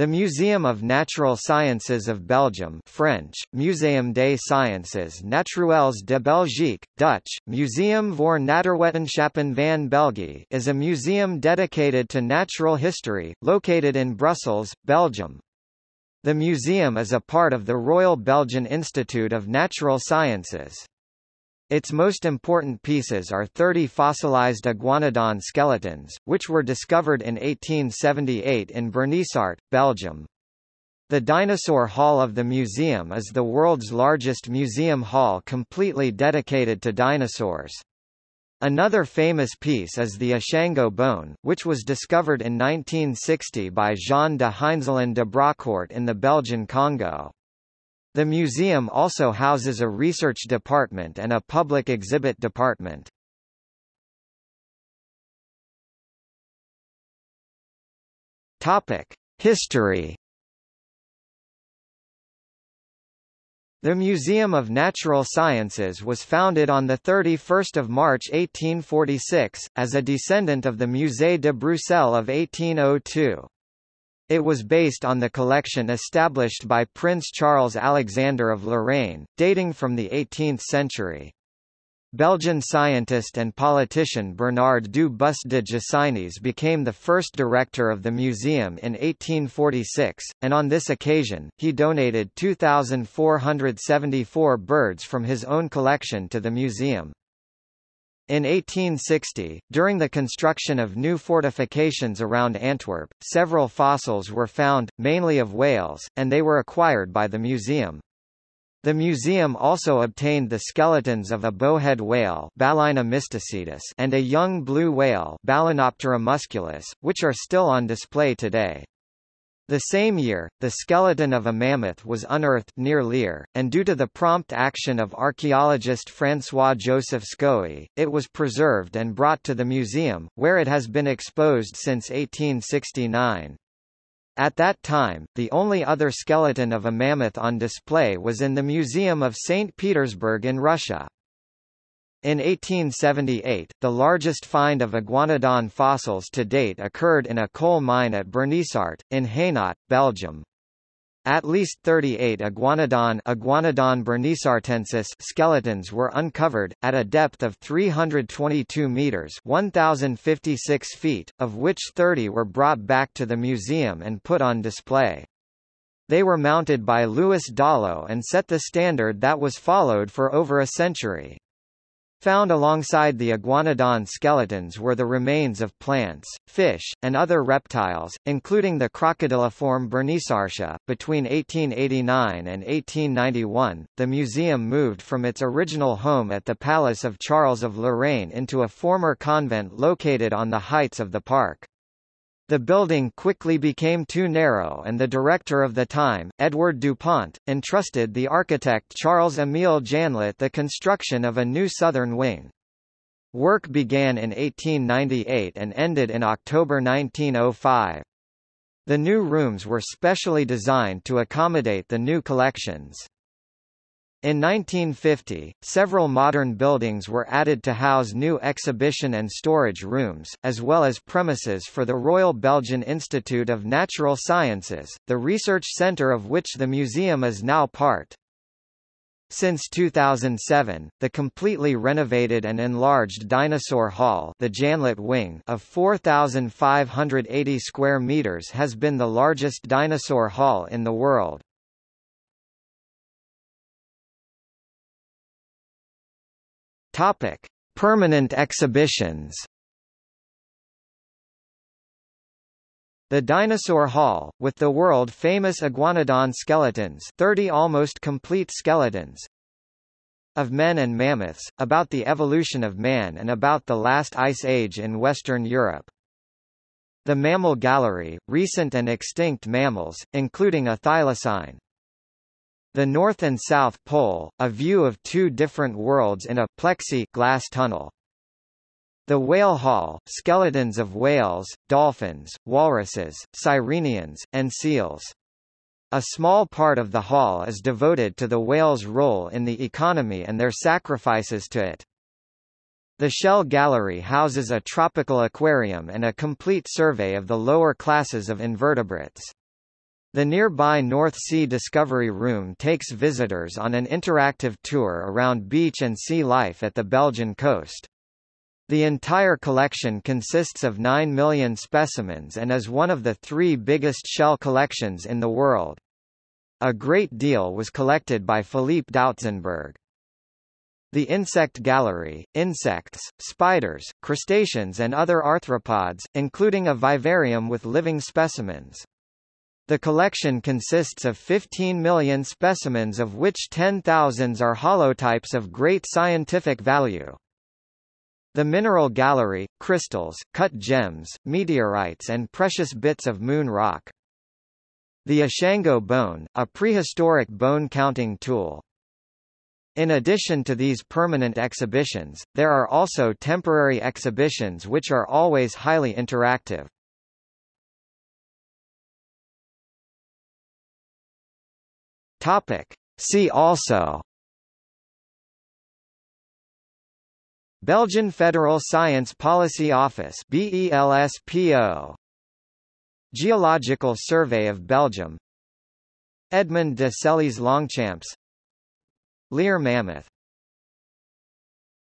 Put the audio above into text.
The Museum of Natural Sciences of Belgium French, Muséum des Sciences Naturelles de Belgique, Dutch, Museum voor Natuurwetenschappen van België is a museum dedicated to natural history, located in Brussels, Belgium. The museum is a part of the Royal Belgian Institute of Natural Sciences. Its most important pieces are 30 fossilized iguanodon skeletons, which were discovered in 1878 in Bernissart, Belgium. The Dinosaur Hall of the museum is the world's largest museum hall completely dedicated to dinosaurs. Another famous piece is the Ishango bone, which was discovered in 1960 by Jean de Heinzelin de Braucourt in the Belgian Congo. The museum also houses a research department and a public exhibit department. Topic: History. The Museum of Natural Sciences was founded on 31 March 1846, as a descendant of the Musée de Bruxelles of 1802. It was based on the collection established by Prince Charles Alexander of Lorraine, dating from the 18th century. Belgian scientist and politician Bernard du Bus de Gisignies became the first director of the museum in 1846, and on this occasion, he donated 2,474 birds from his own collection to the museum. In 1860, during the construction of new fortifications around Antwerp, several fossils were found, mainly of whales, and they were acquired by the museum. The museum also obtained the skeletons of a bowhead whale and a young blue whale Balaenoptera musculus, which are still on display today. The same year, the skeleton of a mammoth was unearthed near Lier, and due to the prompt action of archaeologist François-Joseph Scohy, it was preserved and brought to the museum, where it has been exposed since 1869. At that time, the only other skeleton of a mammoth on display was in the Museum of St. Petersburg in Russia. In 1878, the largest find of iguanodon fossils to date occurred in a coal mine at Bernissart, in Hainaut, Belgium. At least 38 iguanodon, iguanodon bernissartensis skeletons were uncovered, at a depth of 322 meters 1,056 feet, of which 30 were brought back to the museum and put on display. They were mounted by Louis Dollo and set the standard that was followed for over a century. Found alongside the iguanodon skeletons were the remains of plants, fish, and other reptiles, including the crocodiliform Bernissartia. Between 1889 and 1891, the museum moved from its original home at the Palace of Charles of Lorraine into a former convent located on the heights of the park. The building quickly became too narrow and the director of the time, Edward Dupont, entrusted the architect Charles-Émile Janlet the construction of a new southern wing. Work began in 1898 and ended in October 1905. The new rooms were specially designed to accommodate the new collections. In 1950, several modern buildings were added to house new exhibition and storage rooms, as well as premises for the Royal Belgian Institute of Natural Sciences, the research centre of which the museum is now part. Since 2007, the completely renovated and enlarged Dinosaur Hall the Janlet Wing of 4,580 square meters has been the largest dinosaur hall in the world. Topic: Permanent exhibitions. The Dinosaur Hall, with the world-famous iguanodon skeletons 30 almost complete skeletons of men and mammoths, about the evolution of man and about the last ice age in Western Europe. The Mammal Gallery, recent and extinct mammals, including a thylacine, the North and South Pole, a view of two different worlds in a plexi glass tunnel. The Whale Hall, skeletons of whales, dolphins, walruses, sirenians, and seals. A small part of the hall is devoted to the whale's role in the economy and their sacrifices to it. The Shell Gallery houses a tropical aquarium and a complete survey of the lower classes of invertebrates. The nearby North Sea Discovery Room takes visitors on an interactive tour around beach and sea life at the Belgian coast. The entire collection consists of 9 million specimens and is one of the three biggest shell collections in the world. A great deal was collected by Philippe Dautzenberg. The Insect Gallery, insects, spiders, crustaceans and other arthropods, including a vivarium with living specimens. The collection consists of 15 million specimens of which 10,000 are holotypes of great scientific value. The Mineral Gallery, crystals, cut gems, meteorites and precious bits of moon rock. The Ishango bone, a prehistoric bone counting tool. In addition to these permanent exhibitions, there are also temporary exhibitions which are always highly interactive. Topic. See also. Belgian Federal Science Policy Office BELSPO Geological Survey of Belgium. Edmond de Sélys Longchamps Lier Mammoth